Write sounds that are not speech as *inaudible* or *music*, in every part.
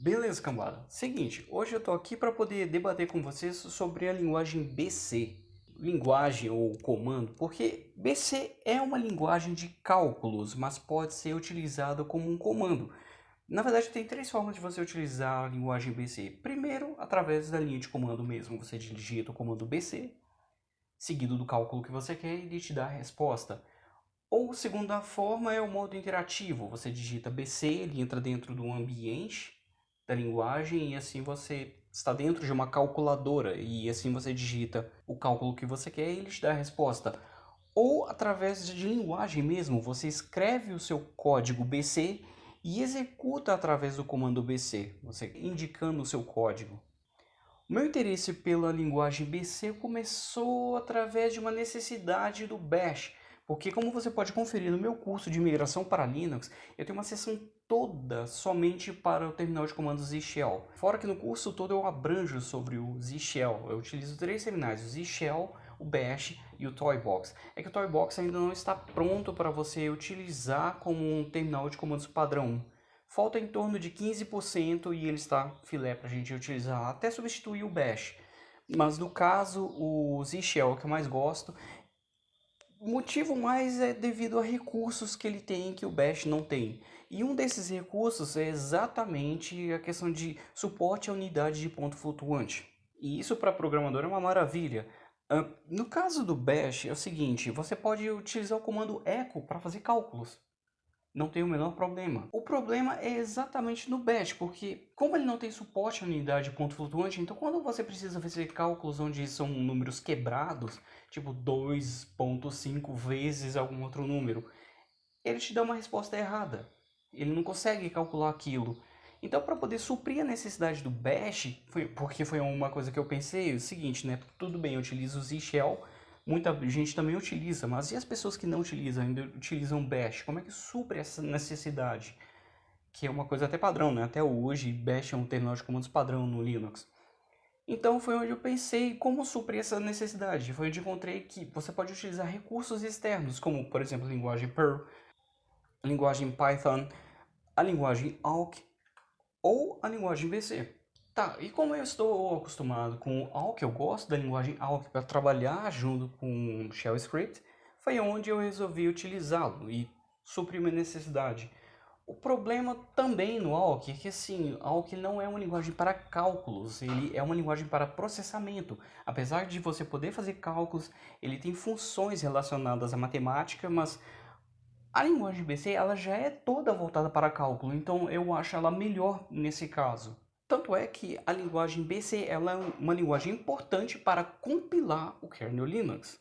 Beleza, cambada. Seguinte, hoje eu tô aqui para poder debater com vocês sobre a linguagem BC. Linguagem ou comando, porque BC é uma linguagem de cálculos, mas pode ser utilizada como um comando. Na verdade, tem três formas de você utilizar a linguagem BC. Primeiro, através da linha de comando mesmo. Você digita o comando BC, seguido do cálculo que você quer e ele te dá a resposta. Ou segunda forma é o modo interativo. Você digita BC, ele entra dentro do ambiente da linguagem e assim você está dentro de uma calculadora e assim você digita o cálculo que você quer e ele te dá a resposta. Ou através de linguagem mesmo, você escreve o seu código BC e executa através do comando BC, você indicando o seu código. O meu interesse pela linguagem BC começou através de uma necessidade do Bash, porque como você pode conferir no meu curso de migração para Linux, eu tenho uma seção toda somente para o terminal de comandos Z-Shell. Fora que no curso todo eu abranjo sobre o Z-Shell. Eu utilizo três terminais, o Z-Shell, o Bash e o Toybox. É que o Toybox ainda não está pronto para você utilizar como um terminal de comandos padrão. Falta em torno de 15% e ele está filé para a gente utilizar até substituir o Bash. Mas no caso, o Z-Shell que eu mais gosto, o motivo mais é devido a recursos que ele tem que o Bash não tem. E um desses recursos é exatamente a questão de suporte à unidade de ponto flutuante. E isso para programador é uma maravilha. No caso do Bash é o seguinte, você pode utilizar o comando echo para fazer cálculos. Não tem o menor problema. O problema é exatamente no Bash, porque como ele não tem suporte à unidade de ponto flutuante, então quando você precisa fazer cálculos onde são números quebrados, tipo 2.5 vezes algum outro número, ele te dá uma resposta errada. Ele não consegue calcular aquilo. Então, para poder suprir a necessidade do bash, foi, porque foi uma coisa que eu pensei, é o seguinte, né? Tudo bem, eu utilizo o Z-Shell, muita gente também utiliza, mas e as pessoas que não utilizam, ainda utilizam bash? Como é que supre essa necessidade? Que é uma coisa até padrão, né? Até hoje, bash é um terminal de comandos padrão no Linux. Então foi onde eu pensei como suprir essa necessidade. Foi onde encontrei que você pode utilizar recursos externos, como por exemplo a linguagem Perl, a linguagem Python, a linguagem Awk ou a linguagem BC. Tá, e como eu estou acostumado com Awk, eu gosto da linguagem Awk para trabalhar junto com Shell Script, foi onde eu resolvi utilizá-lo e suprir minha necessidade. O problema também no Awk é que assim, Awk não é uma linguagem para cálculos, ele é uma linguagem para processamento. Apesar de você poder fazer cálculos, ele tem funções relacionadas à matemática, mas a linguagem BC ela já é toda voltada para cálculo, então eu acho ela melhor nesse caso. Tanto é que a linguagem BC ela é uma linguagem importante para compilar o kernel Linux.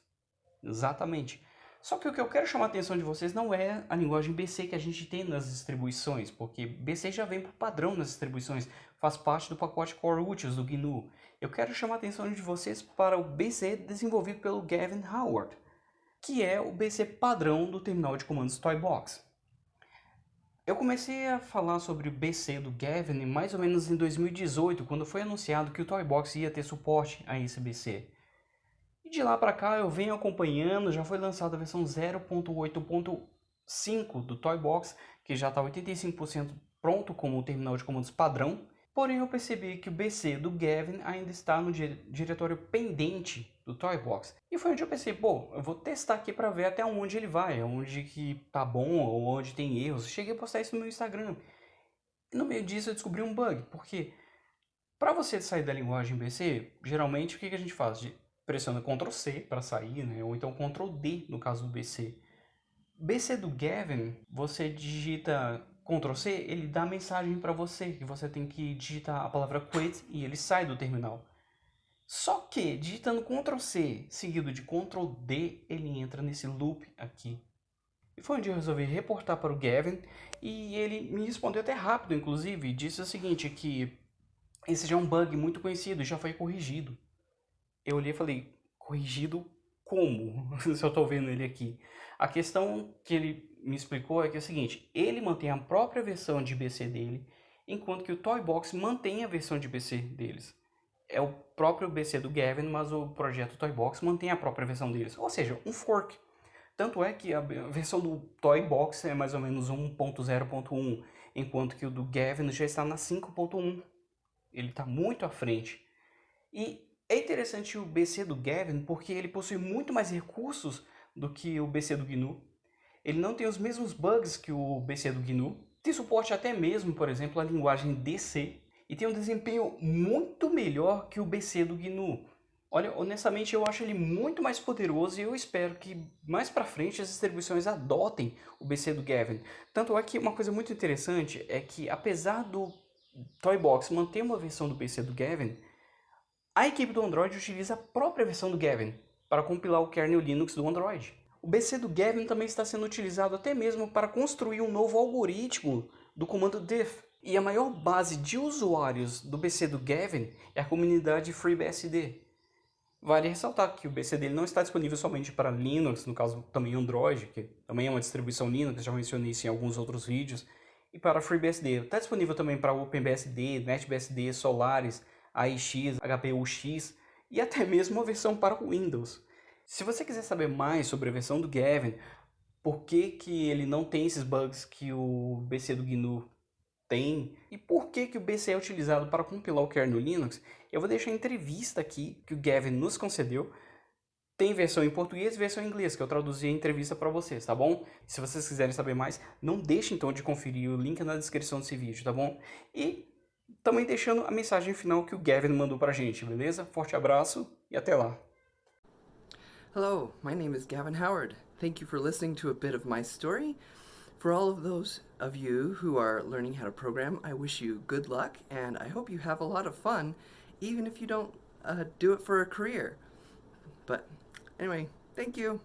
Exatamente. Só que o que eu quero chamar a atenção de vocês não é a linguagem BC que a gente tem nas distribuições, porque BC já vem por padrão nas distribuições, faz parte do pacote Core Utils do GNU. Eu quero chamar a atenção de vocês para o BC desenvolvido pelo Gavin Howard que é o BC padrão do terminal de comandos Toybox. Eu comecei a falar sobre o BC do Gavin mais ou menos em 2018, quando foi anunciado que o Toybox ia ter suporte a esse BC. E de lá para cá eu venho acompanhando, já foi lançada a versão 0.8.5 do Toybox, que já está 85% pronto como o terminal de comandos padrão, Porém, eu percebi que o BC do Gavin ainda está no diretório pendente do Toybox. E foi onde eu pensei, pô, eu vou testar aqui para ver até onde ele vai, onde que tá bom ou onde tem erros. Cheguei a postar isso no meu Instagram. E no meio disso eu descobri um bug, porque para você sair da linguagem BC, geralmente o que, a gente faz? Pressiona Ctrl C para sair, né? ou então Ctrl D no caso do BC. BC do Gavin, você digita Ctrl C, ele dá mensagem para você que você tem que digitar a palavra quit e ele sai do terminal. Só que digitando Ctrl C seguido de Ctrl D, ele entra nesse loop aqui. E foi onde eu resolvi reportar para o Gavin e ele me respondeu até rápido, inclusive, disse o seguinte, que esse já é um bug muito conhecido, já foi corrigido. Eu olhei e falei, corrigido como? *laughs* Se eu estou vendo ele aqui. A questão que ele me explicou é que é o seguinte, ele mantém a própria versão de BC dele, enquanto que o Toybox mantém a versão de BC deles. É o próprio BC do Gavin, mas o projeto Toybox mantém a própria versão deles, ou seja, um fork. Tanto é que a versão do Toybox é mais ou menos 1.0.1, enquanto que o do Gavin já está na 5.1. Ele está muito à frente. E é interessante o BC do Gavin porque ele possui muito mais recursos do que o BC do GNU. Ele não tem os mesmos bugs que o BC do GNU. Tem suporte até mesmo, por exemplo, a linguagem DC. E tem um desempenho muito melhor que o BC do GNU. Olha, honestamente eu acho ele muito mais poderoso e eu espero que mais pra frente as distribuições adotem o BC do Gavin. Tanto é que uma coisa muito interessante é que apesar do Toybox manter uma versão do BC do Gavin, a equipe do Android utiliza a própria versão do Gavin para compilar o kernel Linux do Android. O BC do Gavin também está sendo utilizado até mesmo para construir um novo algoritmo do comando diff. E a maior base de usuários do BC do Gavin é a comunidade FreeBSD. Vale ressaltar que o BC dele não está disponível somente para Linux, no caso também Android, que também é uma distribuição Linux, já mencionei isso em alguns outros vídeos, e para FreeBSD. Está disponível também para OpenBSD, NetBSD, Solaris, AIX, HPUX e até mesmo uma versão para Windows. Se você quiser saber mais sobre a versão do Gavin, por que, que ele não tem esses bugs que o BC do GNU tem e por que, que o BC é utilizado para compilar o kernel Linux, eu vou deixar a entrevista aqui que o Gavin nos concedeu. Tem versão em português e versão em inglês, que eu traduzi a entrevista para vocês, tá bom? Se vocês quiserem saber mais, não deixe então de conferir o link na descrição desse vídeo, tá bom? E também deixando a mensagem final que o Gavin mandou pra gente, beleza? Forte abraço e até lá! Hello, my name is Gavin Howard. Thank you for listening to a bit of my story. For all of those of you who are learning how to program, I wish you good luck and I hope you have a lot of fun, even if you don't uh, do it for a career. But anyway, thank you.